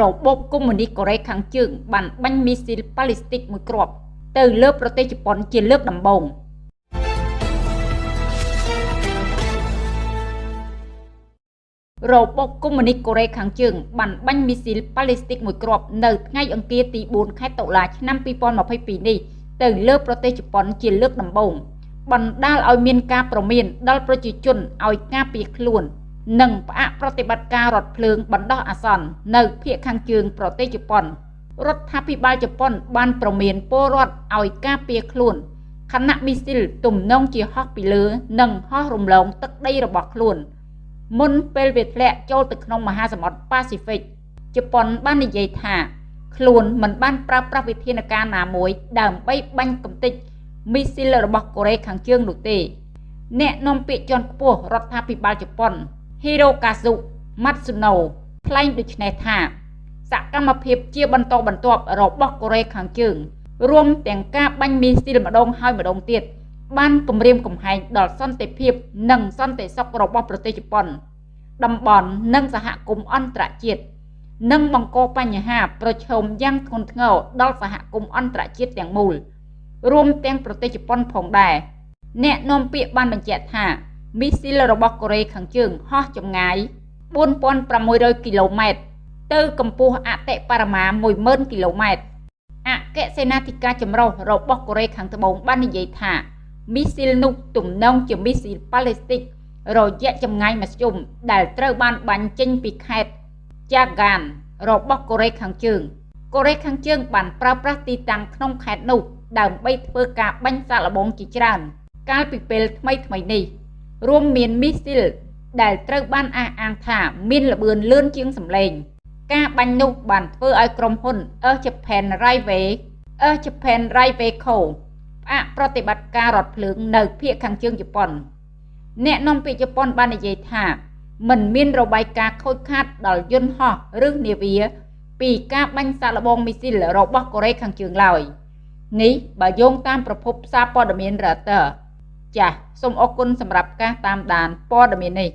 របបកុម្មុយនីសកូរ៉េខាងជើងបានបាញ់មីស៊ីលប៉ាឡេស្ទិកមួយគ្រាប់ទៅលើប្រទេសជប៉ុនជាលើកដំបូងរបបកុម្មុយនីសកូរ៉េខាងជើងបានបាញ់មីស៊ីលប៉ាឡេស្ទិកមួយគ្រាប់នៅថ្ងៃអង្គារទី4ខែតុលាឆ្នាំ2022នេះទៅលើប្រទេសជប៉ុនជាលើកដំបូងបណ្ដាលឲ្យមានការប្រមានដល់ប្រជាជនឲ្យការពារខ្លួន និងផ្អាកប្រតិបត្តិការរថភ្លើងបណ្ដោះអាសន្ននៅភូមិខាងជើងប្រទេសជប៉ុនរដ្ឋាភិបាលជប៉ុនបានប្រមានពលរដ្ឋឲ្យការពារខ្លួនខណៈមីស៊ីលទំនងជាហោះពីលើ និងហោះរំលងទឹកដីរបស់ខ្លួន មុនពេលវាធ្លាក់ចូលទៅក្នុងមហាសមុទ្រប៉ាស៊ីហ្វិកជប៉ុនបាននិយាយថាខ្លួនមិនបានប្រើប្រាស់វិធានការណាមួយដើម្បីបាញ់កំទេចមីស៊ីលរបស់កូរ៉េខាងជើងនោះទេ អ្នកនាំពាក្យជាន់ខ្ពស់រដ្ឋាភិបាលជប៉ុន Hirokazu Matsuno ថ្លែងដូចនេះថាសកម្មភាពជាបន្តបន្ទាប់របស់កូរ៉េខាងជើងរួមទាំងការបាញ់មីស៊ីលម្ដងហើយម្ដងទៀតបានគម្រាមកំហែងដល់សន្តិភាពនិងសន្តិសុខរបស់ប្រទេសជប៉ុន តំបន់និងសហគមន៍អន្តរជាតិនិងបង្កបញ្ហាប្រឈមយ៉ាងធ្ងន់ធ្ងរដល់សហគមន៍អន្តរជាតិទាំងមូល រួមទាំងប្រទេសជប៉ុនផងដែរអ្នកនាំពាក្យបានបញ្ជាក់ថា មីស៊ីលរបស់កូរ៉េខាងជើងហោះចម្ងាយ4600គីឡូម៉ែត្រទៅកម្ពស់អតិបរមា10000គីឡូម៉ែត្រអគ្គសេនាធិការចម្រុះរបស់កូរ៉េខាងត្បូងបាននិយាយថាមីស៊ីលនោះទំនងជាមីស៊ីលប៉ាឡេស្ទិករយៈចម្ងាយមធ្យមដែលត្រូវបានបាញ់ចេញពីខេត្តចាហ្គានរបស់កូរ៉េខាងជើងកូរ៉េខាងជើងបានប្រើប្រាស់ទីតាំងក្នុងខេត្តនោះដើម្បីធ្វើការបាញ់សាកល្បងជាច្រើន កាលពីពេលថ្មីថ្មីនេះ រួមមានមីស៊ីលដែលត្រូវបានអះអាងថាមានល្បឿនលឿនជាងសម្លេង ការបាញ់នោះបានធ្វើឲ្យក្រុមហ៊ុន Air Japan Railway Air Japan Railway Co ផ្អាកប្រតិបត្តិការរថភ្លើងនៅភូមិខាងជើងជប៉ុន អ្នកនាំពាក្យជប៉ុនបាននិយាយថាมันមានរបាយការណ៍ខូចខាតដល់យន្តហោះឬនាវាពីការបាញ់សាកល្បងមីស៊ីលរបស់កូរ៉េខាងជើងឡើយនេះបើយោងតាមប្រភពសារព័ត៌មាន Reuters ចាសសូមអរគុណសម្រាប់ការតាមដានព័ត៌មាននេះ